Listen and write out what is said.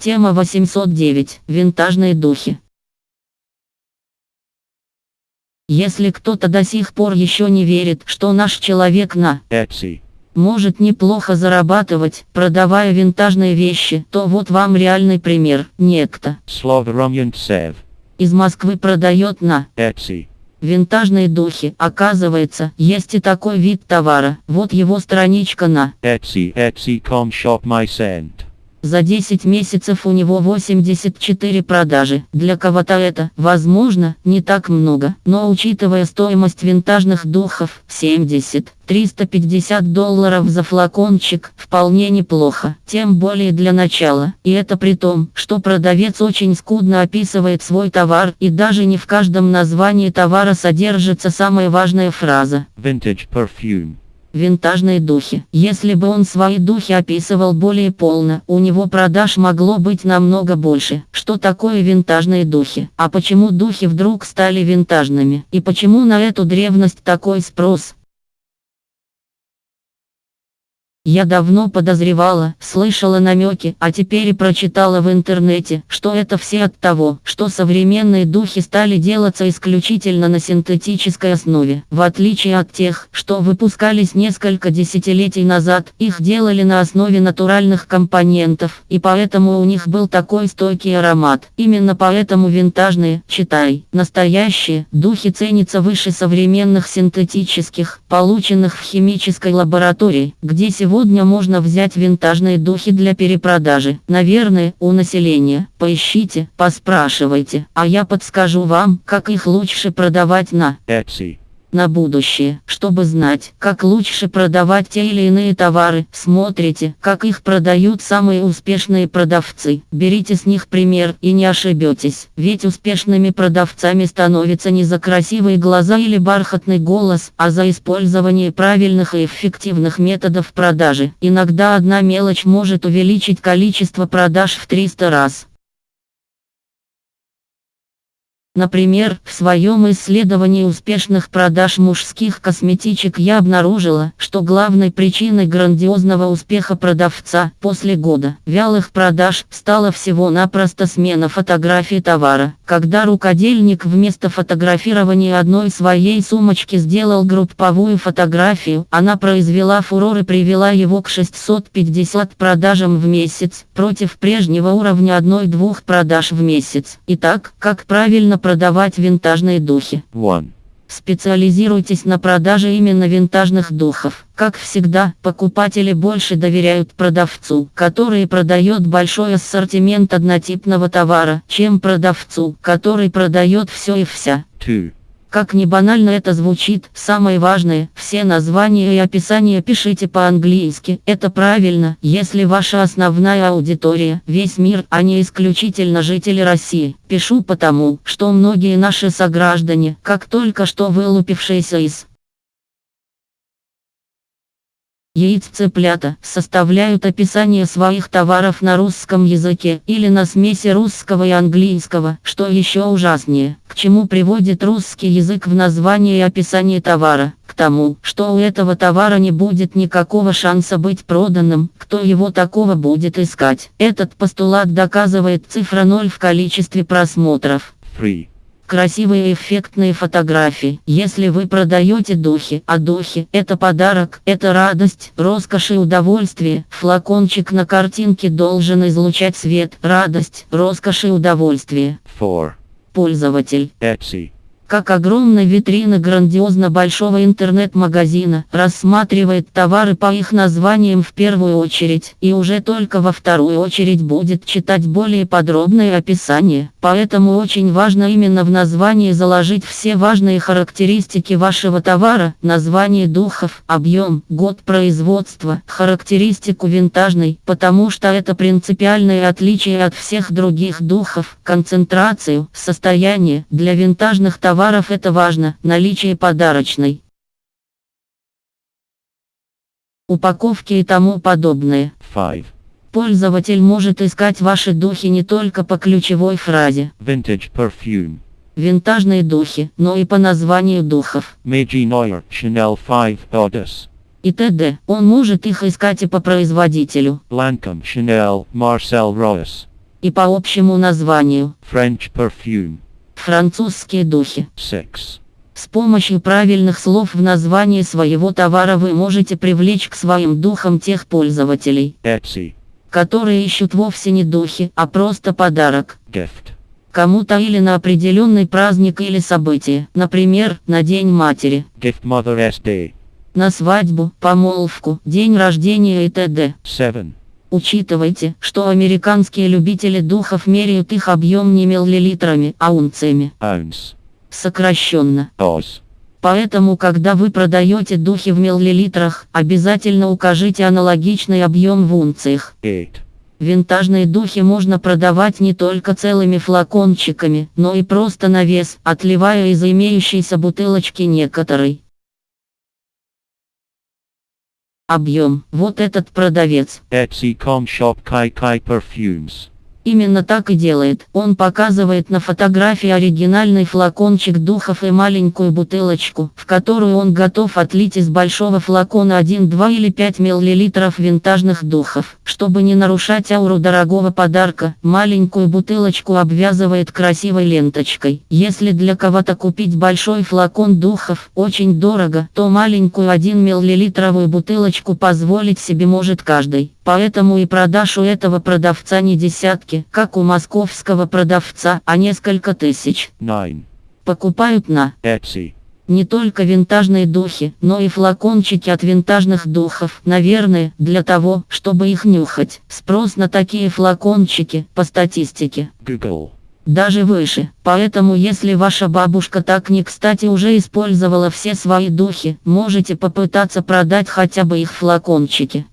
Тема 809. Винтажные духи. Если кто-то до сих пор еще не верит, что наш человек на Etsy. может неплохо зарабатывать, продавая винтажные вещи, то вот вам реальный пример. Некто из Москвы продает на Etsy. винтажные духи. Оказывается, есть и такой вид товара. Вот его страничка на Etsy. Etsy.com shop my sent. За 10 месяцев у него 84 продажи. Для кого-то это, возможно, не так много, но учитывая стоимость винтажных духов 70-350 долларов за флакончик, вполне неплохо. Тем более для начала. И это при том, что продавец очень скудно описывает свой товар и даже не в каждом названии товара содержится самая важная фраза. Vintage perfume. Винтажные духи. Если бы он свои духи описывал более полно, у него продаж могло быть намного больше. Что такое винтажные духи? А почему духи вдруг стали винтажными? И почему на эту древность такой спрос? Я давно подозревала, слышала намеки, а теперь и прочитала в интернете, что это все от того, что современные духи стали делаться исключительно на синтетической основе. В отличие от тех, что выпускались несколько десятилетий назад, их делали на основе натуральных компонентов, и поэтому у них был такой стойкий аромат. Именно поэтому винтажные, читай, настоящие, духи ценятся выше современных синтетических, полученных в химической лаборатории, где сегодня Сегодня можно взять винтажные духи для перепродажи. Наверное, у населения. Поищите, поспрашивайте, а я подскажу вам, как их лучше продавать на Etsy. На будущее. Чтобы знать, как лучше продавать те или иные товары, смотрите, как их продают самые успешные продавцы. Берите с них пример и не ошибетесь. Ведь успешными продавцами становятся не за красивые глаза или бархатный голос, а за использование правильных и эффективных методов продажи. Иногда одна мелочь может увеличить количество продаж в 300 раз. Например, в своем исследовании успешных продаж мужских косметичек я обнаружила, что главной причиной грандиозного успеха продавца после года вялых продаж стала всего-напросто смена фотографии товара. Когда рукодельник вместо фотографирования одной своей сумочки сделал групповую фотографию, она произвела фурор и привела его к 650 продажам в месяц, против прежнего уровня одной-двух продаж в месяц. Итак, как правильно продавать винтажные духи. 1. Специализируйтесь на продаже именно винтажных духов. Как всегда, покупатели больше доверяют продавцу, который продает большой ассортимент однотипного товара, чем продавцу, который продает все и вся. 2. Как ни банально это звучит, самое важное, все названия и описания пишите по-английски. Это правильно, если ваша основная аудитория – весь мир, а не исключительно жители России. Пишу потому, что многие наши сограждане, как только что вылупившиеся из яиц цыплята, составляют описание своих товаров на русском языке или на смеси русского и английского, что еще ужаснее, к чему приводит русский язык в названии и описании товара, к тому, что у этого товара не будет никакого шанса быть проданным, кто его такого будет искать. Этот постулат доказывает цифра 0 в количестве просмотров. 3. Красивые эффектные фотографии. Если вы продаете духи, а духи – это подарок, это радость, роскошь и удовольствие. Флакончик на картинке должен излучать свет, радость, роскошь и удовольствие. 4. Пользователь. Etsy. Как огромная витрина грандиозно большого интернет-магазина, рассматривает товары по их названиям в первую очередь, и уже только во вторую очередь будет читать более подробное описание. Поэтому очень важно именно в названии заложить все важные характеристики вашего товара, название духов, объем, год производства, характеристику винтажной, потому что это принципиальное отличие от всех других духов, концентрацию, состояние, для винтажных товаров это важно, наличие подарочной упаковки и тому подобное. 5. Пользователь может искать ваши духи не только по ключевой фразе Vintage perfume. «винтажные духи», но и по названию духов Meiji Neuer. Chanel 5. Otis. и т.д. Он может их искать и по производителю. Lancome. Chanel. Marcel Royce. И по общему названию French perfume. Французские духи. 6. С помощью правильных слов в названии своего товара вы можете привлечь к своим духам тех пользователей, Etsy. которые ищут вовсе не духи, а просто подарок. Gift. Кому-то или на определенный праздник или событие, например, на День матери, Gift Mother SD. на свадьбу, помолвку, день рождения и т.д. 7. Учитывайте, что американские любители духов меряют их объем не миллилитрами, а унциями, Ounce. сокращенно. Oz. Поэтому, когда вы продаете духи в миллилитрах, обязательно укажите аналогичный объем в унциях. 8. Винтажные духи можно продавать не только целыми флакончиками, но и просто на вес, отливая из имеющейся бутылочки некоторой. Объем. Вот этот продавец. Etsy.com shop Kai Kai perfumes. Именно так и делает. Он показывает на фотографии оригинальный флакончик духов и маленькую бутылочку, в которую он готов отлить из большого флакона 1, 2 или 5 мл винтажных духов. Чтобы не нарушать ауру дорогого подарка, маленькую бутылочку обвязывает красивой ленточкой. Если для кого-то купить большой флакон духов очень дорого, то маленькую 1 мл бутылочку позволить себе может каждый. Поэтому и продаж у этого продавца не десятки, как у московского продавца, а несколько тысяч. 9. Покупают на Etsy. не только винтажные духи, но и флакончики от винтажных духов. Наверное, для того, чтобы их нюхать. Спрос на такие флакончики, по статистике, Google. даже выше. Поэтому если ваша бабушка так не кстати уже использовала все свои духи, можете попытаться продать хотя бы их флакончики.